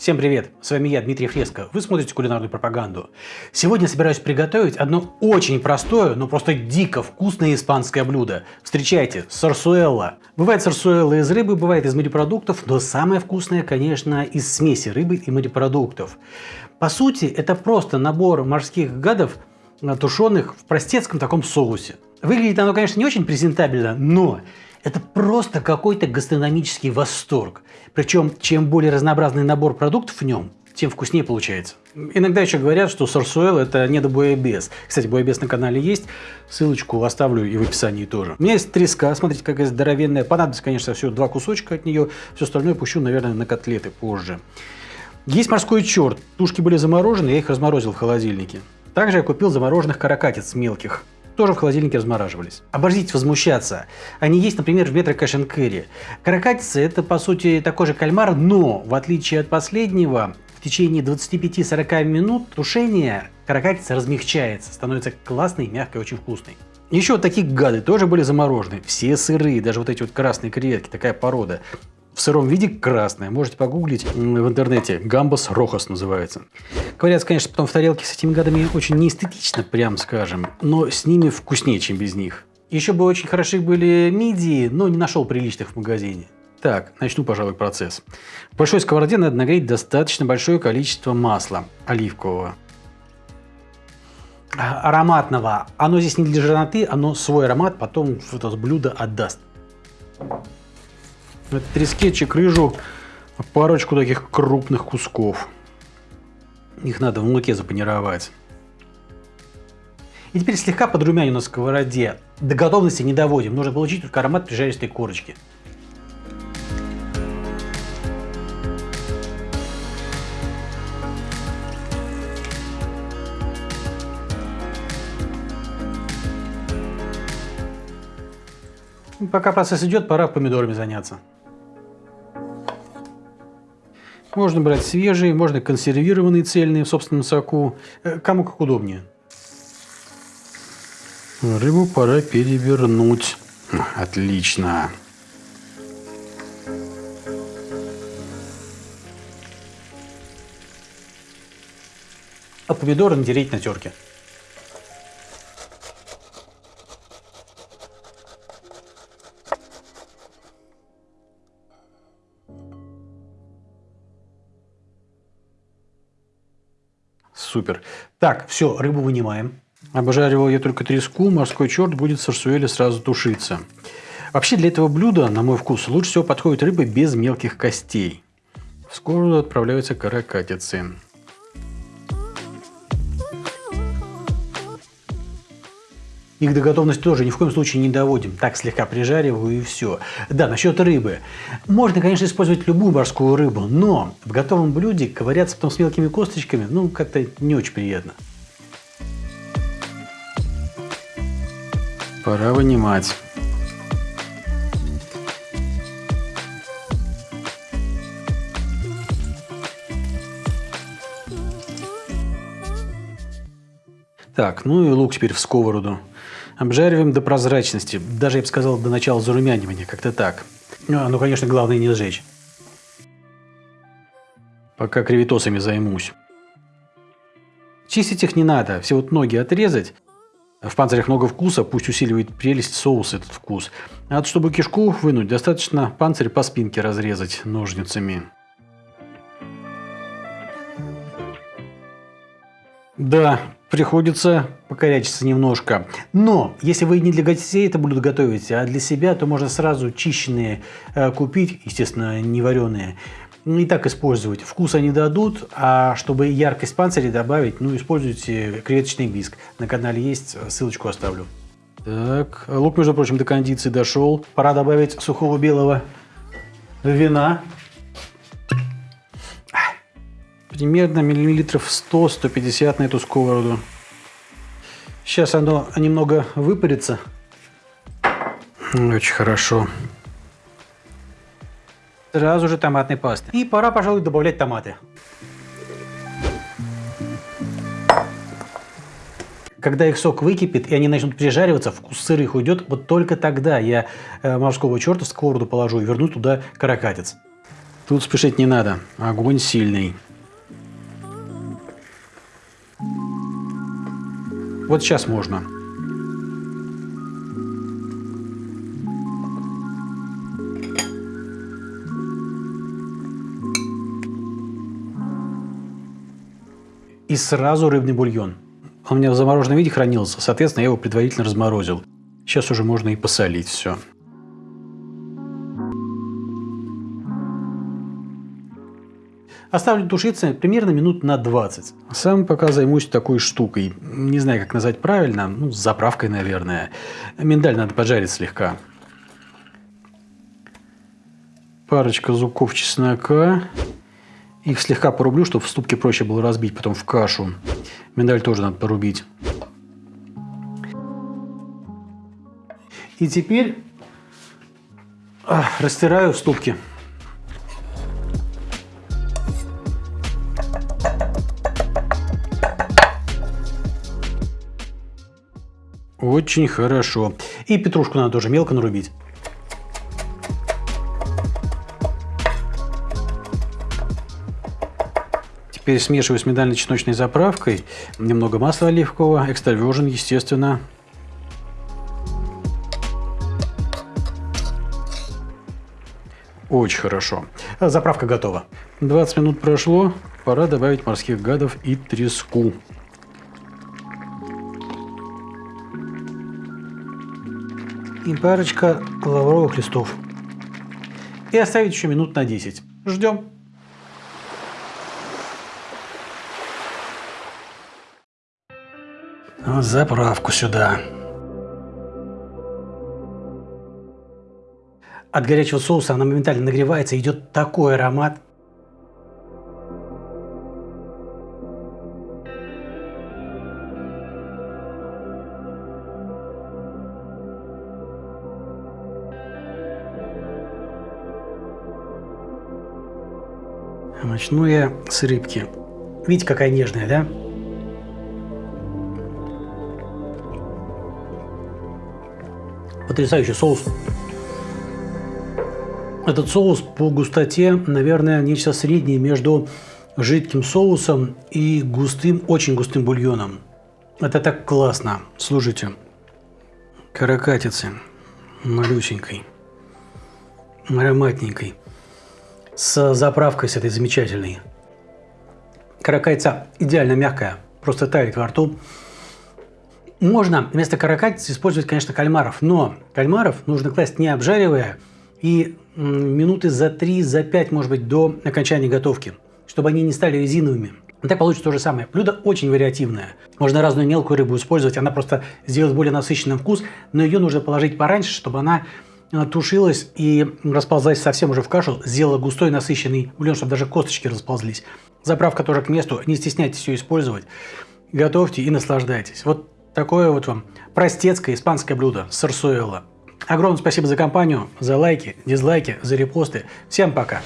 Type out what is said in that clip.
Всем привет! С вами я, Дмитрий Фреско. Вы смотрите кулинарную пропаганду. Сегодня собираюсь приготовить одно очень простое, но просто дико вкусное испанское блюдо. Встречайте, сарсуэлла. Бывает сарсуэлла из рыбы, бывает из морепродуктов, но самое вкусное, конечно, из смеси рыбы и морепродуктов. По сути, это просто набор морских гадов, тушеных в простецком таком соусе. Выглядит оно, конечно, не очень презентабельно, но это просто какой-то гастрономический восторг. Причем, чем более разнообразный набор продуктов в нем, тем вкуснее получается. Иногда еще говорят, что сорсуэл это не до боебес. Кстати, боебес на канале есть, ссылочку оставлю и в описании тоже. У меня есть треска, смотрите, какая здоровенная. Понадобится, конечно, всего два кусочка от нее. Все остальное пущу, наверное, на котлеты позже. Есть морской черт. Тушки были заморожены, я их разморозил в холодильнике. Также я купил замороженных каракатиц мелких тоже в холодильнике размораживались. Обождите возмущаться. Они есть, например, в метро Кэш Кэрри. Каракатица – это, по сути, такой же кальмар, но, в отличие от последнего, в течение 25-40 минут тушения каракатица размягчается, становится классной, мягкой, очень вкусной. Еще вот такие гады тоже были заморожены. Все сырые, даже вот эти вот красные креветки, такая порода в сыром виде красная. Можете погуглить в интернете. Гамбас рохос называется. Говорят, конечно, потом в тарелке с этими гадами очень неэстетично, прям скажем, но с ними вкуснее, чем без них. Еще бы очень хороши были мидии, но не нашел приличных в магазине. Так, начну, пожалуй, процесс. В большой сковороде надо нагреть достаточно большое количество масла оливкового. А, ароматного. Оно здесь не для жирноты, оно свой аромат потом в это блюдо отдаст. Это трескетчик рыжу парочку таких крупных кусков. Их надо в муке запанировать. И теперь слегка подрумяню на сковороде. До готовности не доводим, нужно получить только аромат прижаристой корочки. Пока процесс идет, пора помидорами заняться. Можно брать свежие, можно консервированные цельные в собственном соку. Э, кому как удобнее. Рыбу пора перевернуть. Отлично. А помидоры натереть на терке. Супер. Так, все, рыбу вынимаем. Обжаривал я только треску, морской черт будет в сарсуэле сразу тушиться. Вообще для этого блюда, на мой вкус, лучше всего подходит рыба без мелких костей. В сковороду отправляются каракатицы. Их до готовности тоже ни в коем случае не доводим. Так слегка прижариваю и все. Да, насчет рыбы. Можно, конечно, использовать любую морскую рыбу, но в готовом блюде ковыряться потом с мелкими косточками, ну, как-то не очень приятно. Пора вынимать. Так, ну и лук теперь в сковороду. Обжариваем до прозрачности, даже, я бы сказал, до начала зарумянивания, как-то так. Ну, ну, конечно, главное не сжечь. Пока креветосами займусь. Чистить их не надо, все вот ноги отрезать. В панцирях много вкуса, пусть усиливает прелесть соус этот вкус. А вот чтобы кишку вынуть, достаточно панцирь по спинке разрезать ножницами. Да, приходится покорячиться немножко. Но, если вы не для гостей это блюдо готовите, а для себя, то можно сразу чищенные э, купить, естественно, не вареные, и так использовать. Вкус они дадут, а чтобы яркость панциря добавить, ну, используйте креветочный биск. На канале есть, ссылочку оставлю. Так, лук, между прочим, до кондиции дошел. Пора добавить сухого белого вина примерно миллилитров 100-150 на эту сковороду. Сейчас оно немного выпарится. Очень хорошо. Сразу же томатной пасты. И пора, пожалуй, добавлять томаты. Когда их сок выкипит и они начнут прижариваться, вкус сырых уйдет, вот только тогда я э, морского черта в сковороду положу и верну туда каракатиц. Тут спешить не надо, огонь сильный. Вот сейчас можно. И сразу рыбный бульон. Он у меня в замороженном виде хранился, соответственно, я его предварительно разморозил. Сейчас уже можно и посолить все. Оставлю тушиться примерно минут на 20. Сам пока займусь такой штукой. Не знаю, как назвать правильно. Ну, с заправкой, наверное. Миндаль надо поджарить слегка. Парочка зубков чеснока. Их слегка порублю, чтобы в ступке проще было разбить потом в кашу. Миндаль тоже надо порубить. И теперь растираю в ступке. Очень хорошо. И петрушку надо тоже мелко нарубить. Теперь смешиваю с миндально-чесночной заправкой. Немного масла оливкового, экстра естественно. Очень хорошо. Заправка готова. 20 минут прошло, пора добавить морских гадов и треску. И парочка лавровых листов. И оставить еще минут на 10. Ждем. Заправку сюда. От горячего соуса она моментально нагревается, идет такой аромат. Начну я с рыбки. Видите, какая нежная, да? Потрясающий соус. Этот соус по густоте, наверное, нечто среднее между жидким соусом и густым, очень густым бульоном. Это так классно. Слушайте, каракатицы малюсенькой, ароматненькой с заправкой с этой замечательной. Каракайца идеально мягкая, просто тает во рту. Можно вместо каракатицы использовать, конечно, кальмаров, но кальмаров нужно класть не обжаривая и минуты за 3, за 5, может быть, до окончания готовки, чтобы они не стали резиновыми. Так получится то же самое. Блюдо очень вариативное. Можно разную мелкую рыбу использовать, она просто сделает более насыщенный вкус, но ее нужно положить пораньше, чтобы она тушилась и расползлась совсем уже в кашу, сделала густой насыщенный бульон, чтобы даже косточки расползлись. Заправка тоже к месту, не стесняйтесь ее использовать. Готовьте и наслаждайтесь. Вот такое вот вам простецкое испанское блюдо сарсуэлла. Огромное спасибо за компанию, за лайки, дизлайки, за репосты. Всем пока!